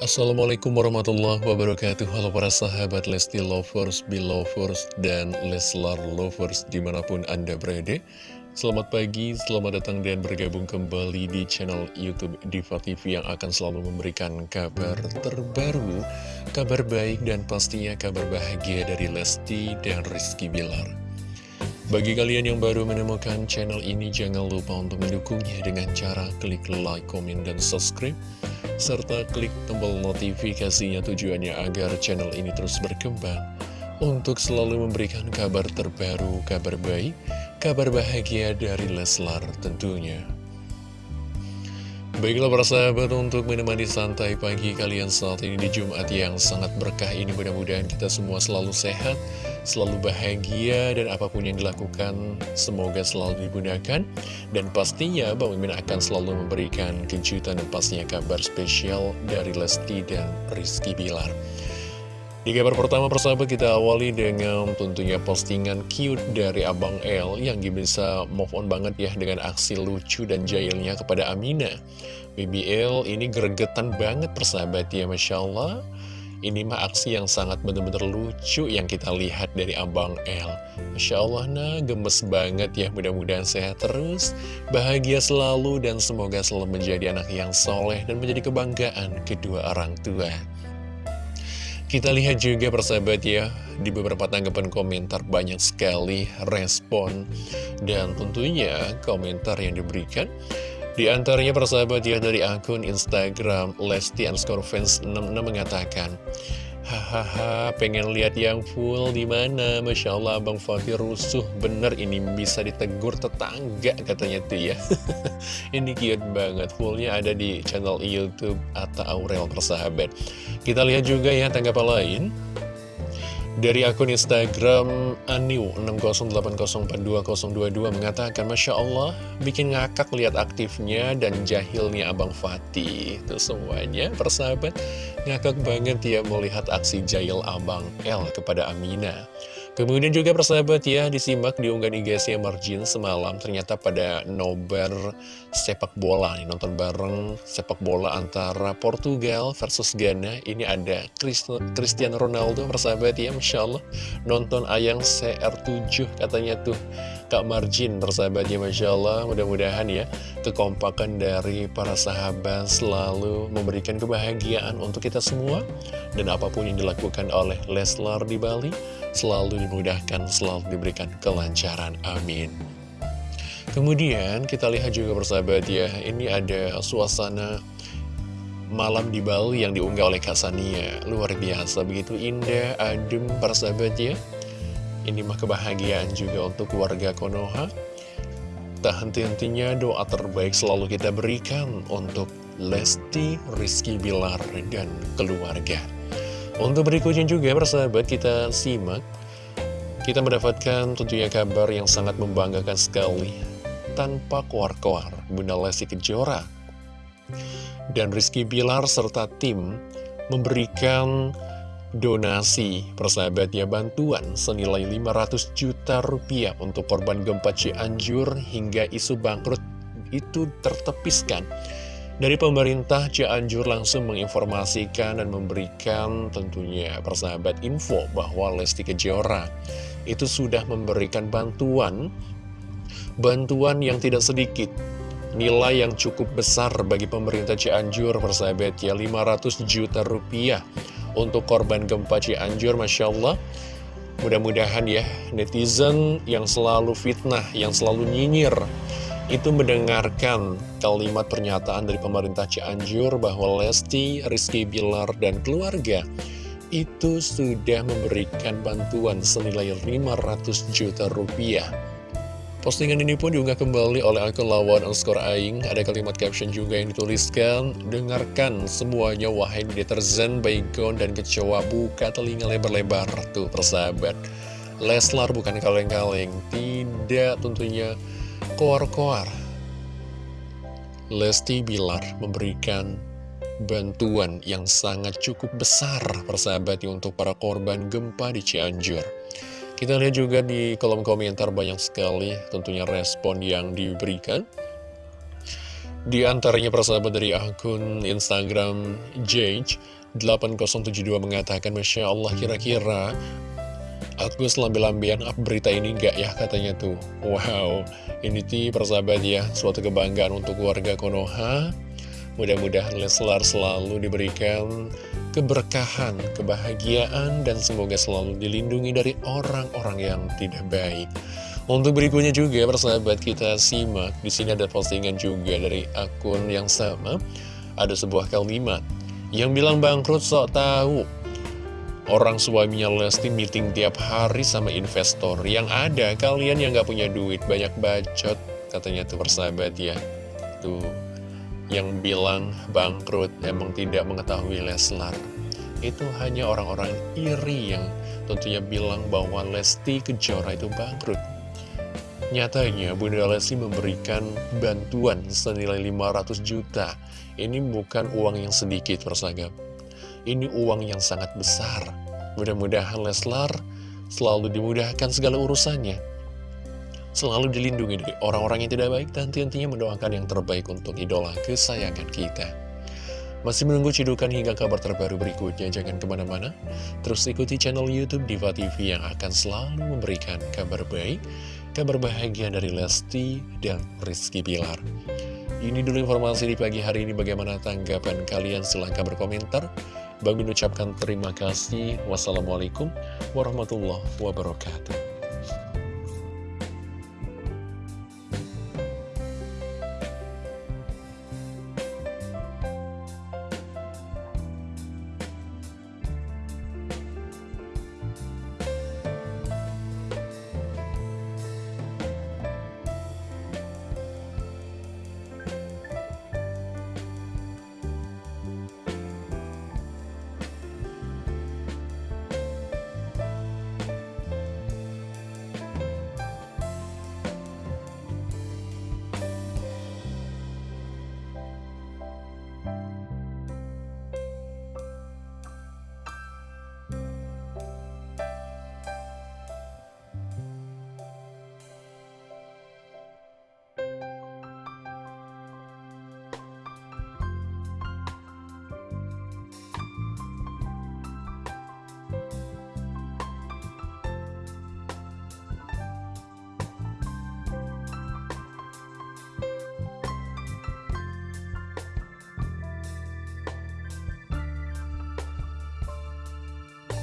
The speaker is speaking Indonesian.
Assalamualaikum warahmatullahi wabarakatuh. Halo para sahabat Lesti Lovers, Belovers, dan Leslar Lovers di mana pun Anda berada. Selamat pagi, selamat datang dan bergabung kembali di channel Youtube Diva TV yang akan selalu memberikan kabar terbaru Kabar baik dan pastinya kabar bahagia dari Lesti dan Rizky Bilar. Bagi kalian yang baru menemukan channel ini, jangan lupa untuk mendukungnya dengan cara klik like, komen, dan subscribe serta klik tombol notifikasinya tujuannya agar channel ini terus berkembang untuk selalu memberikan kabar terbaru, kabar baik, kabar bahagia dari Leslar tentunya. Baiklah para sahabat untuk menemani santai pagi kalian saat ini di Jumat yang sangat berkah ini mudah-mudahan kita semua selalu sehat, selalu bahagia dan apa pun yang dilakukan semoga selalu digunakan dan pastinya Bang Mimin akan selalu memberikan kejutan dan pastinya kabar spesial dari Lesti dan Rizky Bilar. Di kabar pertama persahabat kita awali dengan tentunya postingan cute dari Abang L yang bisa move on banget ya dengan aksi lucu dan jahilnya kepada Amina. BBL ini gregetan banget persahabat ya Masya Allah. Ini mah aksi yang sangat benar-benar lucu yang kita lihat dari Abang L. Masya Allah nah gemes banget ya. Mudah-mudahan sehat terus Bahagia selalu dan semoga selalu menjadi anak yang soleh dan menjadi kebanggaan kedua orang tua kita lihat juga persahabat ya, di beberapa tanggapan komentar banyak sekali respon dan tentunya komentar yang diberikan. Di antaranya persahabat ya dari akun Instagram Lesti underscore fans 66 mengatakan Hahaha, pengen lihat yang full di mana? Masya Allah, Bang Fakir rusuh. Bener ini bisa ditegur tetangga katanya tuh ya. ini cute banget. Fullnya ada di channel YouTube atau Aurel persahabat. Kita lihat juga ya tanggapan lain. Dari akun Instagram Aniu60804222 mengatakan Masya Allah bikin ngakak lihat aktifnya dan jahilnya Abang Fatih. Itu semuanya persahabat. Ngakak banget ya melihat aksi jahil Abang L kepada Amina Kemudian juga persahabat ya, disimak di unggahan IGC Margin semalam ternyata pada nobar sepak bola nih, nonton bareng sepak bola antara Portugal versus Ghana. Ini ada Cristiano Ronaldo persahabat ya, Masya Allah. Nonton ayang CR7 katanya tuh Kak Margin persahabat ya, Masya Allah. Mudah-mudahan ya, kekompakan dari para sahabat selalu memberikan kebahagiaan untuk kita semua. Dan apa pun yang dilakukan oleh Leslar di Bali, selalu dimudahkan, selalu diberikan kelancaran. Amin. Kemudian kita lihat juga persahabat ya, ini ada suasana malam di Bali yang diunggah oleh Kak Sania. Luar biasa, begitu indah, adem persahabat ya. Ini mah kebahagiaan juga untuk keluarga Konoha. Tak henti-hentinya doa terbaik selalu kita berikan untuk Lesti, Rizky Bilar, dan keluarga. Untuk berikutnya juga persahabat kita simak. Kita mendapatkan tentunya kabar yang sangat membanggakan sekali. Tanpa kuar-kuar Bunda Lesti Kejora Dan Rizky Bilar serta tim memberikan donasi persahabatnya bantuan senilai 500 juta rupiah untuk korban gempa Cianjur hingga isu bangkrut itu tertepiskan dari pemerintah Cianjur langsung menginformasikan dan memberikan tentunya persahabat info bahwa Lesti Kejora itu sudah memberikan bantuan, bantuan yang tidak sedikit, nilai yang cukup besar bagi pemerintah Cianjur persahabat ya 500 juta rupiah untuk korban gempa Cianjur Masya Allah mudah-mudahan ya netizen yang selalu fitnah, yang selalu nyinyir itu mendengarkan kalimat pernyataan dari pemerintah Cianjur bahwa Lesti, Rizky Bilar, dan keluarga itu sudah memberikan bantuan senilai 500 juta rupiah. Postingan ini pun diunggah kembali oleh akun lawan underscore aing. Ada kalimat caption juga yang dituliskan, Dengarkan semuanya wahai deterzen, baygon, dan kecoa buka telinga lebar-lebar. Tuh persahabat. Leslar bukan kaleng-kaleng. Tidak tentunya koar-koar. Lesti Bilar memberikan bantuan yang sangat cukup besar persahabatnya untuk para korban gempa di Cianjur. Kita lihat juga di kolom komentar banyak sekali tentunya respon yang diberikan. Di antaranya persahabat dari akun Instagram Jage 8072 mengatakan Masya Allah kira-kira Aku lambe-lambean up berita ini enggak ya? Katanya tuh. Wow ini tuh persahabat ya Suatu kebanggaan untuk warga Konoha Mudah-mudahan Leslar selalu diberikan keberkahan, kebahagiaan, dan semoga selalu dilindungi dari orang-orang yang tidak baik. Untuk berikutnya juga persahabat kita simak. Di sini ada postingan juga dari akun yang sama. Ada sebuah kalimat yang bilang bangkrut sok tahu. Orang suaminya Lesti meeting tiap hari sama investor. Yang ada kalian yang gak punya duit banyak bacot katanya tuh persahabat ya. Tuh yang bilang bangkrut emang tidak mengetahui Leslar itu hanya orang-orang iri yang tentunya bilang bahwa Lesti Kejora itu bangkrut Nyatanya Bunda Lesti memberikan bantuan senilai 500 juta. Ini bukan uang yang sedikit persagap. Ini uang yang sangat besar. Mudah-mudahan Leslar selalu dimudahkan segala urusannya. Selalu dilindungi dari orang-orang yang tidak baik dan tentunya mendoakan yang terbaik untuk idola kesayangan kita. Masih menunggu cidukan hingga kabar terbaru berikutnya, jangan ke mana-mana. Terus ikuti channel Youtube Diva TV yang akan selalu memberikan kabar baik, kabar bahagia dari Lesti dan Rizky Pilar. Ini dulu informasi di pagi hari ini bagaimana tanggapan kalian silahkan berkomentar. Bagi ucapkan terima kasih. Wassalamualaikum warahmatullahi wabarakatuh.